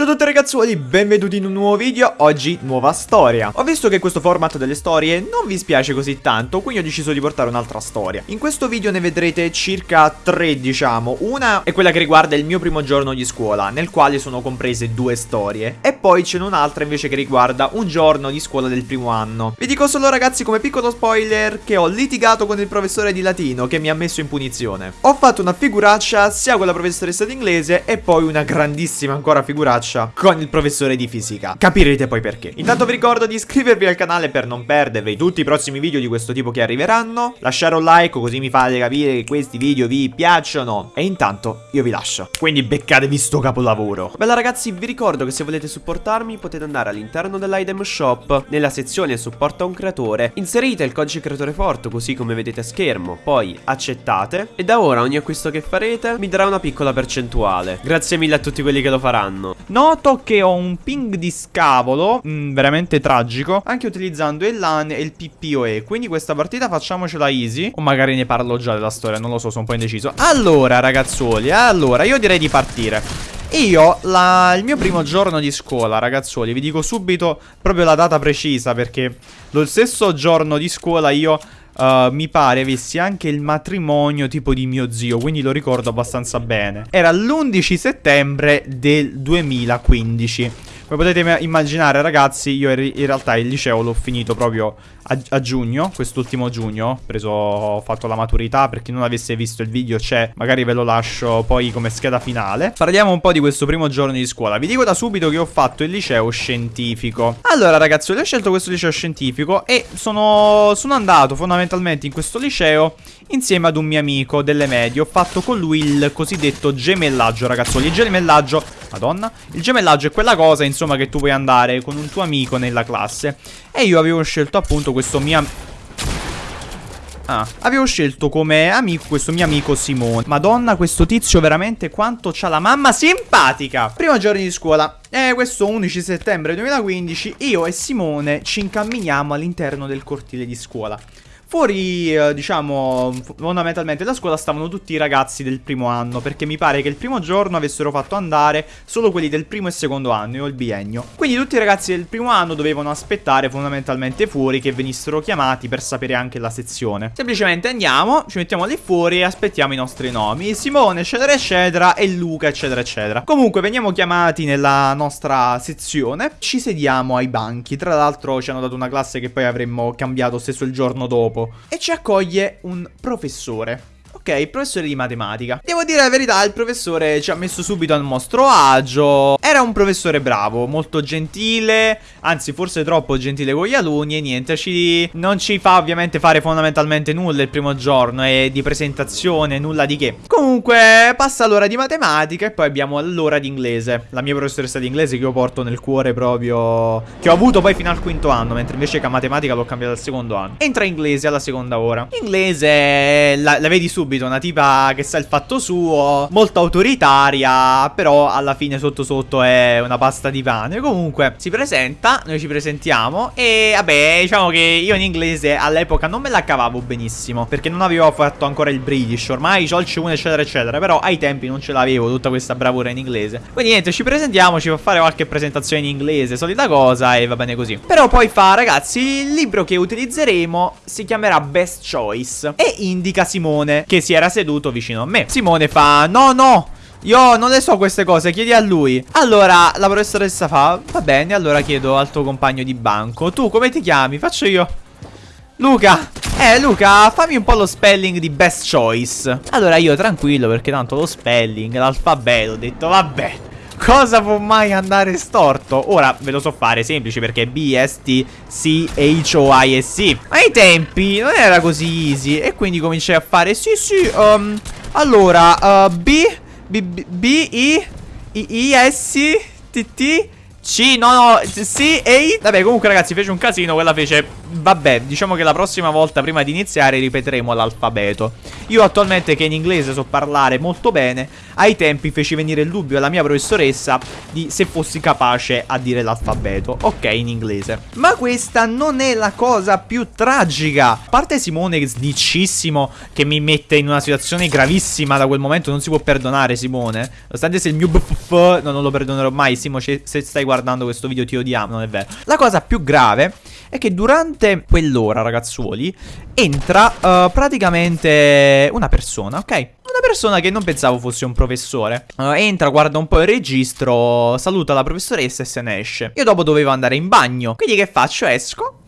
Ciao a tutti ragazzuoli, benvenuti in un nuovo video, oggi nuova storia. Ho visto che questo format delle storie non vi spiace così tanto, quindi ho deciso di portare un'altra storia. In questo video ne vedrete circa tre diciamo. Una è quella che riguarda il mio primo giorno di scuola, nel quale sono comprese due storie. E poi c'è un'altra invece che riguarda un giorno di scuola del primo anno. Vi dico solo ragazzi come piccolo spoiler che ho litigato con il professore di latino che mi ha messo in punizione. Ho fatto una figuraccia sia con la professoressa di inglese e poi una grandissima ancora figuraccia con il professore di fisica. Capirete poi perché. Intanto vi ricordo di iscrivervi al canale per non perdervi tutti i prossimi video di questo tipo che arriveranno. Lasciare un like così mi fate capire che questi video vi piacciono. E intanto io vi lascio. Quindi beccatevi sto capolavoro. Bella ragazzi, vi ricordo che se volete supportarmi potete andare all'interno dell'item shop, nella sezione supporta un creatore, inserite il codice creatore forte così come vedete a schermo, poi accettate e da ora ogni acquisto che farete mi darà una piccola percentuale. Grazie mille a tutti quelli che lo faranno. Noto che ho un ping di scavolo mh, mm, Veramente tragico Anche utilizzando il LAN e il PPOE Quindi questa partita facciamocela easy. O magari ne parlo già della storia Non lo so, sono un po' indeciso. Allora ragazzuoli Allora, io direi di partire. Io, la, il mio primo giorno di scuola, ragazzuoli, vi dico subito proprio la data precisa perché lo stesso giorno di scuola io Uh, mi pare avessi anche il matrimonio tipo di mio zio, quindi lo ricordo abbastanza bene. Era l'11 settembre del 2015. Come potete immaginare ragazzi io in realtà il liceo l'ho finito proprio a, a giugno, quest'ultimo giugno. Ho, preso, ho fatto la maturità. Per chi non avesse visto il video c'è, magari ve lo lascio poi come scheda finale. Parliamo un po' di questo primo giorno di scuola, vi dico da subito che ho fatto il liceo scientifico. Allora ragazzi ho scelto questo liceo scientifico e sono, sono andato fondamentalmente in questo liceo insieme ad un mio amico delle medie. Ho fatto con lui il cosiddetto gemellaggio ragazzoli Il gemellaggio, madonna Il gemellaggio è quella cosa insomma che tu puoi andare con un tuo amico nella classe. E io avevo scelto appunto questo mio Ah, avevo scelto come amico questo mio amico Simone. Madonna, questo tizio veramente quanto c'ha la mamma simpatica! Primo giorno di scuola. E questo 11 settembre 2015 Io e Simone ci incamminiamo all'interno del cortile di scuola Fuori, eh, diciamo, fondamentalmente da scuola stavano tutti i ragazzi del primo anno, perché mi pare che il primo giorno avessero fatto andare solo quelli del primo e secondo anno, io il biennio. Quindi tutti i ragazzi del primo anno dovevano aspettare fondamentalmente fuori che venissero chiamati per sapere anche la sezione. Semplicemente andiamo, ci mettiamo lì fuori e aspettiamo i nostri nomi. Simone, eccetera, eccetera, e Luca, eccetera, eccetera. Comunque, veniamo chiamati nella nostra sezione, ci sediamo ai banchi. Tra l'altro ci hanno dato una classe che poi avremmo cambiato stesso il giorno dopo e ci accoglie un professore. Ok, professore di matematica. Devo dire la verità, il professore ci ha messo subito al nostro agio. Era un professore bravo, molto gentile, anzi forse troppo gentile con gli alunni e niente, ci, non ci fa ovviamente fare fondamentalmente nulla il primo giorno e di presentazione, nulla di che. Comunque passa l'ora di matematica e poi abbiamo l'ora di inglese. La mia professoressa di inglese che io porto nel cuore proprio, che ho avuto poi fino al quinto anno, mentre invece che a matematica l'ho cambiata al secondo anno. Entra inglese alla seconda ora. Inglese la, la vedi subito subito una tipa che sa il fatto suo, molto autoritaria, però alla fine sotto sotto è una pasta di pane. Comunque si presenta, noi ci presentiamo e vabbè, diciamo che io in inglese all'epoca non me la cavavo benissimo, perché non avevo fatto ancora il British, ormai ho il C1 eccetera eccetera, però ai tempi non ce l'avevo tutta questa bravura in inglese. Quindi niente, ci presentiamo, ci fa fare qualche presentazione in inglese, solita cosa e va bene così. Però poi fa, ragazzi, il libro che utilizzeremo si chiamerà Best Choice e indica Simone che si era seduto vicino a me. Simone fa, no, no, io non le so queste cose, chiedi a lui. Allora, la professoressa fa, va bene, allora chiedo al tuo compagno di banco. Tu come ti chiami? Faccio io. Luca. Eh, Luca, fammi un po' lo spelling di best choice. Allora io tranquillo, perché tanto lo spelling, l'alfabeto, ho detto, vabbè. Cosa può mai andare storto? Ora ve lo so fare, semplice, perché B-S-T-C-H-O-I-S-C. Ma ai tempi non era così easy. E quindi cominciai a fare, sì, sì, um, allora, uh, B, B, B, B, I, I, I, S, T, T, C, no, no, C, E. Vabbè, comunque ragazzi, fece un casino, quella fece vabbè, diciamo che la prossima volta, prima di iniziare, ripeteremo l'alfabeto. Io attualmente, che in inglese so parlare molto bene, ai tempi feci venire il dubbio alla mia professoressa di se fossi capace a dire l'alfabeto. Ok, in inglese. Ma questa non è la cosa più tragica. A parte Simone sdicissimo che mi mette in una situazione gravissima da quel momento, non si può perdonare Simone. Nonostante se il mio bff, no, non lo perdonerò mai. Simo, se stai guardando questo video ti odiamo, non è vero. La cosa più grave è che durante quell'ora, ragazzuoli, entra uh, praticamente una persona, ok? Una persona che non pensavo fosse un professore. Uh, entra, guarda un po' il registro, saluta la professoressa e se ne esce. Io dopo dovevo andare in bagno. Quindi che faccio? Esco,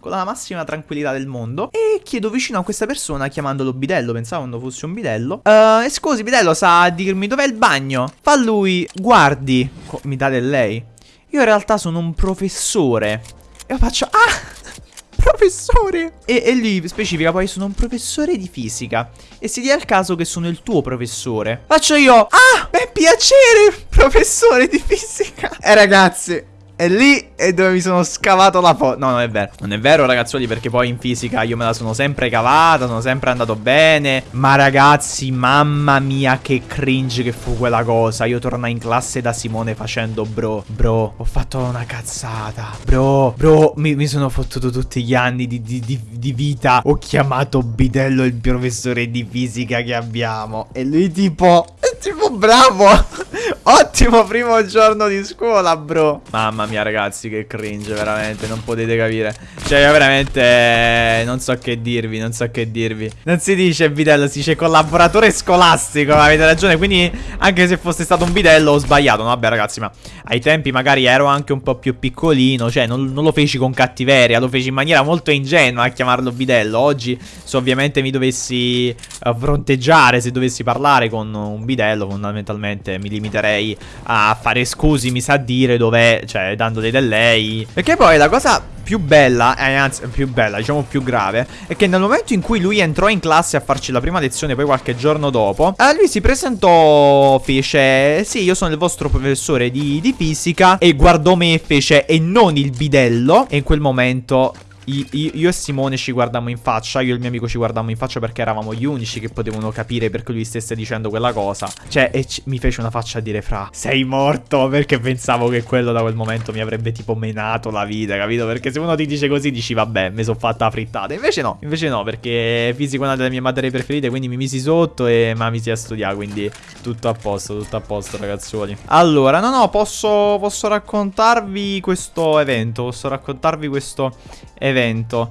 con la massima tranquillità del mondo e chiedo vicino a questa persona chiamandolo bidello, pensavo non fosse un bidello. Uh, scusi bidello, sa dirmi dov'è il bagno? Fa lui, guardi, mi dà del lei. Io in realtà sono un professore e io faccio, ah! Professore! E, e lui specifica poi sono un professore di fisica E si dia il caso che sono il tuo professore Faccio io Ah, beh piacere, professore di fisica E ragazzi, è lì è dove mi sono scavato la foto. No, non è vero. Non è vero, ragazzuoli, perché poi in fisica io me la sono sempre cavata, sono sempre andato bene. Ma ragazzi, mamma mia, che cringe che fu quella cosa. Io tornai in classe da Simone facendo, bro, bro, ho fatto una cazzata. Bro, bro, mi, mi sono fottuto tutti gli anni di, di, di, di vita. Ho chiamato Bidello il professore di fisica che abbiamo. E lui tipo, è tipo bravo. Ottimo primo giorno di scuola, bro. Mamma mia, ragazzi, che cringe, veramente. Non potete capire. Cioè, io veramente non so che dirvi, non so che dirvi. Non si dice bidello, si dice collaboratore scolastico, avete ragione. Quindi, anche se fosse stato un bidello, ho sbagliato. No, vabbè, ragazzi, ma ai tempi magari ero anche un po' più piccolino. Cioè, non, non lo feci con cattiveria, lo feci in maniera molto ingenua a chiamarlo bidello. Oggi, se ovviamente mi dovessi uh, fronteggiare, se dovessi parlare con un bidello, fondamentalmente mi limiterei lei a fare scusi, mi sa dire dov'è, cioè dandole del lei. Perché poi la cosa più bella, eh, anzi più bella, diciamo più grave, è che nel momento in cui lui entrò in classe a farci la prima lezione, poi qualche giorno dopo, eh, lui si presentò, fece, sì, io sono il vostro professore di, di fisica, e guardò me e fece, e non il bidello, e in quel momento io, e Simone ci guardammo in faccia, io e il mio amico ci guardammo in faccia perché eravamo gli unici che potevano capire perché lui stesse dicendo quella cosa. Cioè, e mi fece una faccia a dire fra, sei morto, perché pensavo che quello da quel momento mi avrebbe tipo menato la vita, capito? Perché se uno ti dice così dici, vabbè, mi sono fatta la frittata. Invece no, invece no, perché fisica è una delle mie materie preferite, quindi mi misi sotto e ma mi si a studiare, quindi tutto a posto, tutto a posto, ragazzuoli. Allora, no, no, posso, posso raccontarvi questo evento, posso raccontarvi questo evento.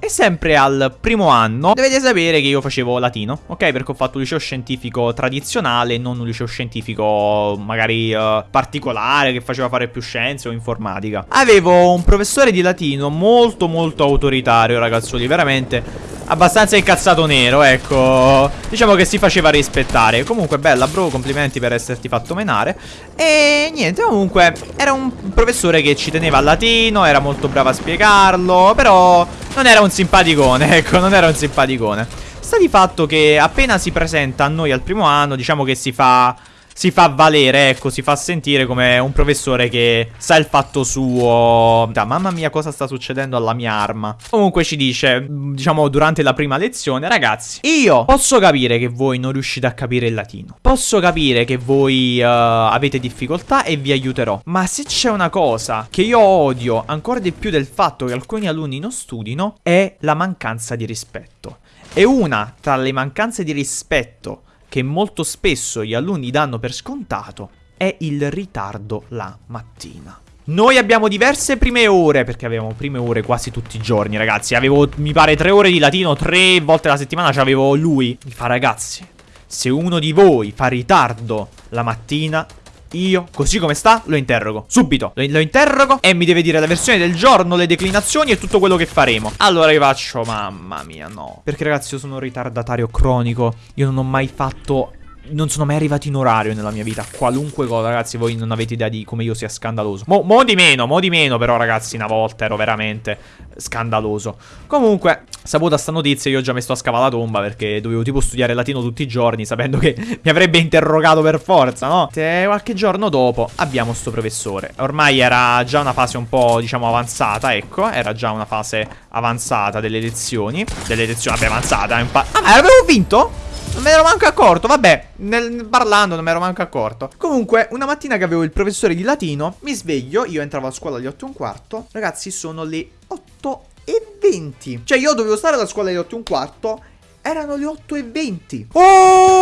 E sempre al primo anno dovete sapere che io facevo latino, ok? Perché ho fatto un liceo scientifico tradizionale, non un liceo scientifico magari uh, particolare che faceva fare più scienze o informatica. Avevo un professore di latino molto molto autoritario, ragazzoli, veramente abbastanza incazzato nero, ecco. Diciamo che si faceva rispettare. Comunque, bella, bro, complimenti per esserti fatto menare. E niente, comunque, era un professore che ci teneva al latino, era molto bravo a spiegarlo, però non era un simpaticone, ecco, non era un simpaticone. Sta di fatto che appena si presenta a noi al primo anno, diciamo che si fa si fa valere, ecco, si fa sentire come un professore che sa il fatto suo. Da, mamma mia, cosa sta succedendo alla mia arma? Comunque ci dice, diciamo, durante la prima lezione, ragazzi, io posso capire che voi non riuscite a capire il latino. Posso capire che voi uh, avete difficoltà e vi aiuterò. Ma se c'è una cosa che io odio ancora di più del fatto che alcuni alunni non studino, è la mancanza di rispetto. E una tra le mancanze di rispetto che molto spesso gli alunni danno per scontato è il ritardo la mattina. Noi abbiamo diverse prime ore, perché avevamo prime ore quasi tutti i giorni, ragazzi. Avevo, mi pare, tre ore di latino, tre volte alla settimana c'avevo lui. Mi fa, ragazzi, se uno di voi fa ritardo la mattina, io, così come sta, lo interrogo. Subito, lo, lo, interrogo e mi deve dire la versione del giorno, le declinazioni e tutto quello che faremo. Allora io faccio, mamma mia, no. Perché ragazzi io sono un ritardatario cronico. Io non ho mai fatto non sono mai arrivati in orario nella mia vita. Qualunque cosa, ragazzi, voi non avete idea di come io sia scandaloso. Mo, mo di meno, mo di meno, però, ragazzi, una volta ero veramente scandaloso. Comunque, saputa sta notizia, io già messo a scavare la tomba perché dovevo tipo studiare latino tutti i giorni, sapendo che mi avrebbe interrogato per forza, no? E qualche giorno dopo abbiamo sto professore. Ormai era già una fase un po', diciamo, avanzata, ecco. Era già una fase avanzata delle lezioni. Delle lezioni, vabbè, avanzata. Ah, ma avevo vinto? Non me ne ero manco accorto, vabbè, nel, parlando non me ne ero manco accorto. Comunque, una mattina che avevo il professore di latino, mi sveglio, io entravo a scuola alle 8 e un quarto. Ragazzi, sono le 8 e 20. Cioè, io dovevo stare alla scuola alle 8 e un quarto erano le 8 e 20. Oh,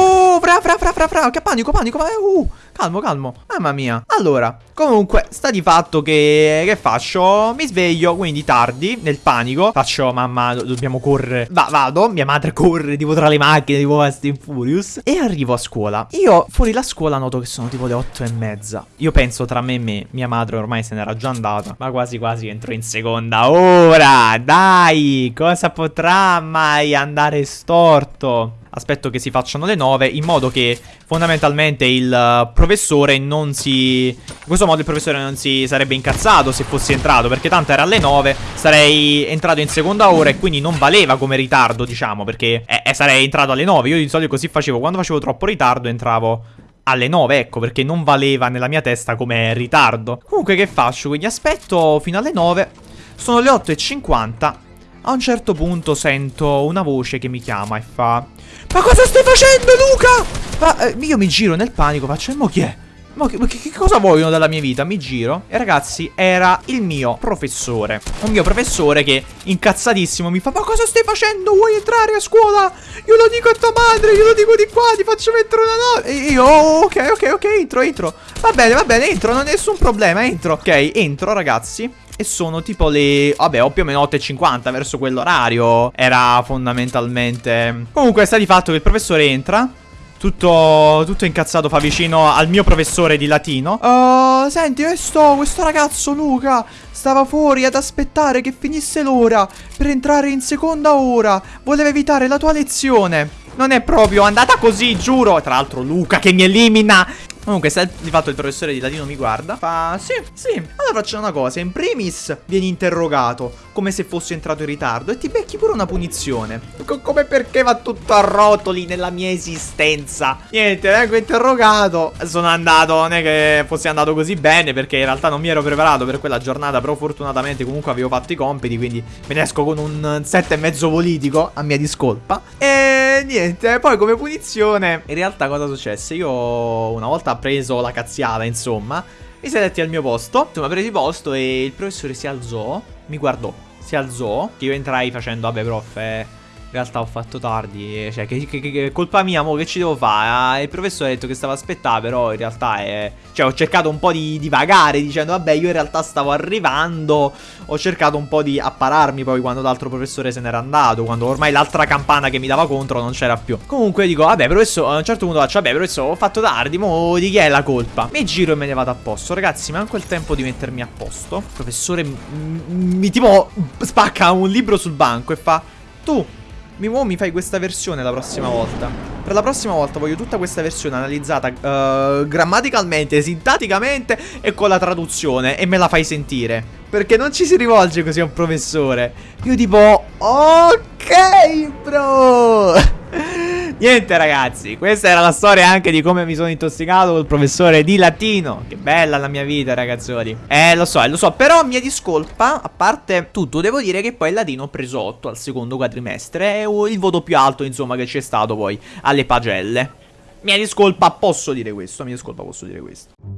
fra, fra, fra, che panico, panico, uh, calmo, calmo, mamma mia. Allora, comunque, sta di fatto che, che faccio? Mi sveglio, quindi tardi, nel panico, faccio, mamma, dobbiamo correre. Va, vado, mia madre corre, tipo tra le macchine, tipo Fast and Furious, e arrivo a scuola. Io, fuori la scuola, noto che sono tipo le 8 e mezza. Io penso tra me e me, mia madre ormai se n'era già andata, ma quasi quasi entro in seconda ora, dai, cosa potrà mai andare storto? Aspetto che si facciano le 9 in modo che fondamentalmente il uh, professore non si... In questo modo il professore non si sarebbe incazzato se fossi entrato perché tanto era alle 9, sarei entrato in seconda ora e quindi non valeva come ritardo diciamo perché eh, eh, sarei entrato alle 9. Io di solito così facevo, quando facevo troppo ritardo entravo alle 9, ecco, perché non valeva nella mia testa come ritardo. Comunque che faccio? Quindi aspetto fino alle 9, sono le 8.50 a un certo punto sento una voce che mi chiama e fa Ma cosa stai facendo Luca? Ma eh, io mi giro nel panico, faccio mo chi è? Ma che, che, cosa vogliono dalla mia vita? Mi giro e ragazzi era il mio professore Un mio professore che incazzatissimo mi fa Ma cosa stai facendo? Vuoi entrare a scuola? Io lo dico a tua madre, io lo dico di qua, ti faccio mettere una nota E io oh, ok ok ok entro entro Va bene va bene entro, non è nessun problema entro Ok entro ragazzi e sono tipo le... Vabbè, ho più o meno 8.50 verso quell'orario. Era fondamentalmente... Comunque sta di fatto che il professore entra. Tutto, tutto incazzato fa vicino al mio professore di latino. Uh, senti, questo, questo ragazzo Luca stava fuori ad aspettare che finisse l'ora per entrare in seconda ora. Voleva evitare la tua lezione. Non è proprio andata così, giuro. Tra l'altro Luca che mi elimina Comunque, se di fatto il professore di latino mi guarda, fa sì, sì. Allora facciamo una cosa. In primis vieni interrogato come se fossi entrato in ritardo e ti becchi pure una punizione. Co come perché va tutto a rotoli nella mia esistenza? Niente, vengo interrogato. Sono andato, non è che fossi andato così bene perché in realtà non mi ero preparato per quella giornata, però fortunatamente comunque avevo fatto i compiti, quindi me ne esco con un set e mezzo politico a mia discolpa. E niente, poi come punizione, in realtà cosa successe? Io una volta preso la cazziata, insomma. Mi sedetti al mio posto, insomma, presi posto e il professore si alzò, mi guardò, si alzò, che io entrai facendo, vabbè prof, eh, realtà ho fatto tardi, cioè che, che, che colpa mia, mo che ci devo fare? Ah, il professore ha detto che stava a aspettare, però in realtà è... Cioè ho cercato un po' di, vagare dicendo vabbè io in realtà stavo arrivando, ho cercato un po' di appararmi poi quando l'altro professore se n'era andato, quando ormai l'altra campana che mi dava contro non c'era più. Comunque dico vabbè professore, a un certo punto faccio vabbè professore ho fatto tardi, mo di chi è la colpa? Mi giro e me ne vado a posto, ragazzi manco il tempo di mettermi a posto. Professore mi tipo spacca un libro sul banco e fa tu mi, oh, mi fai questa versione la prossima volta. Per la prossima volta voglio tutta questa versione analizzata uh, grammaticalmente, sintaticamente e con la traduzione. E me la fai sentire. Perché non ci si rivolge così a un professore. Io tipo, ok bro. Niente ragazzi, questa era la storia anche di come mi sono intossicato col professore di latino. Che bella la mia vita ragazzoli Eh lo so, eh, lo so, però mia discolpa, a parte tutto Devo dire che poi il latino ho preso 8 al secondo quadrimestre È il voto più alto insomma che c'è stato poi alle pagelle. Mia discolpa, posso dire questo, mia discolpa posso dire questo